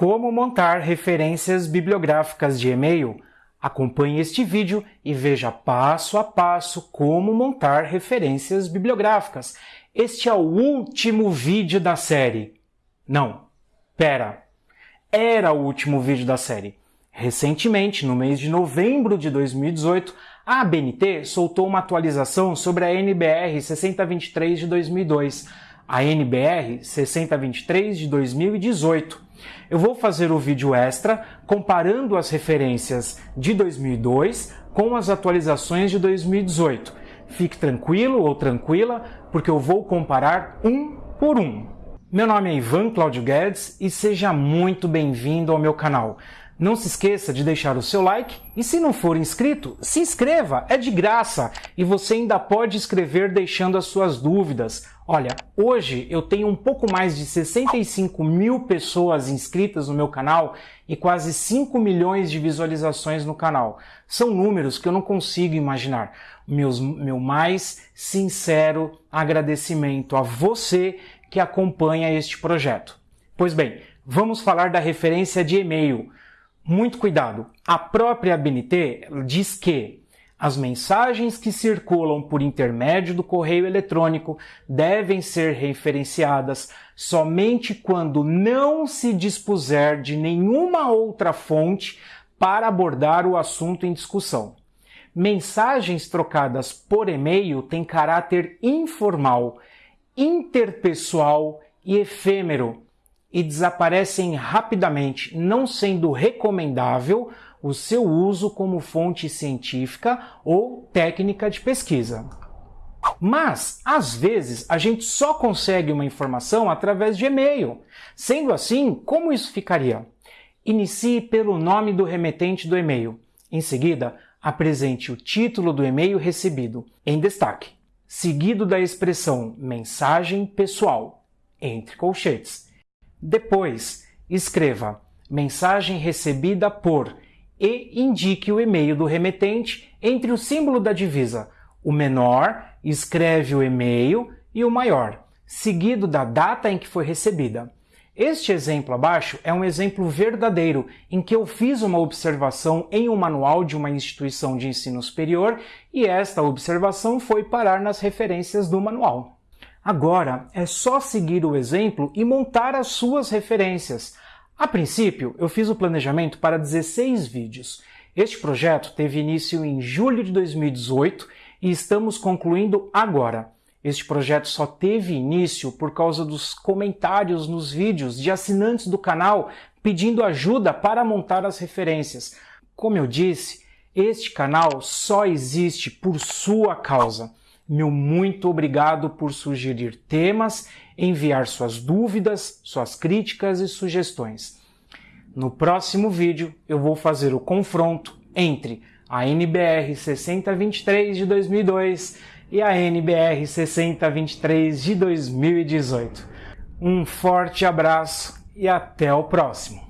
Como montar referências bibliográficas de e-mail? Acompanhe este vídeo e veja passo a passo como montar referências bibliográficas. Este é o último vídeo da série. Não, pera. Era o último vídeo da série. Recentemente, no mês de novembro de 2018, a ABNT soltou uma atualização sobre a NBR 6023 de 2002, a NBR 6023 de 2018. Eu vou fazer o vídeo extra comparando as referências de 2002 com as atualizações de 2018. Fique tranquilo ou tranquila, porque eu vou comparar um por um. Meu nome é Ivan Claudio Guedes e seja muito bem-vindo ao meu canal. Não se esqueça de deixar o seu like e se não for inscrito, se inscreva, é de graça e você ainda pode escrever deixando as suas dúvidas. Olha, hoje eu tenho um pouco mais de 65 mil pessoas inscritas no meu canal e quase 5 milhões de visualizações no canal. São números que eu não consigo imaginar. Meus, meu mais sincero agradecimento a você que acompanha este projeto. Pois bem, vamos falar da referência de e-mail. Muito cuidado. A própria ABNT diz que as mensagens que circulam por intermédio do correio eletrônico devem ser referenciadas somente quando não se dispuser de nenhuma outra fonte para abordar o assunto em discussão. Mensagens trocadas por e-mail têm caráter informal, interpessoal e efêmero e desaparecem rapidamente, não sendo recomendável o seu uso como fonte científica ou técnica de pesquisa. Mas, às vezes, a gente só consegue uma informação através de e-mail. Sendo assim, como isso ficaria? Inicie pelo nome do remetente do e-mail. Em seguida, apresente o título do e-mail recebido, em destaque, seguido da expressão mensagem pessoal, entre colchetes depois, escreva mensagem recebida por e indique o e-mail do remetente entre o símbolo da divisa. O menor escreve o e-mail e o maior, seguido da data em que foi recebida. Este exemplo abaixo é um exemplo verdadeiro em que eu fiz uma observação em um manual de uma instituição de ensino superior e esta observação foi parar nas referências do manual. Agora é só seguir o exemplo e montar as suas referências. A princípio, eu fiz o planejamento para 16 vídeos. Este projeto teve início em julho de 2018 e estamos concluindo agora. Este projeto só teve início por causa dos comentários nos vídeos de assinantes do canal pedindo ajuda para montar as referências. Como eu disse, este canal só existe por sua causa. Meu muito obrigado por sugerir temas, enviar suas dúvidas, suas críticas e sugestões. No próximo vídeo eu vou fazer o confronto entre a NBR 6023 de 2002 e a NBR 6023 de 2018. Um forte abraço e até o próximo!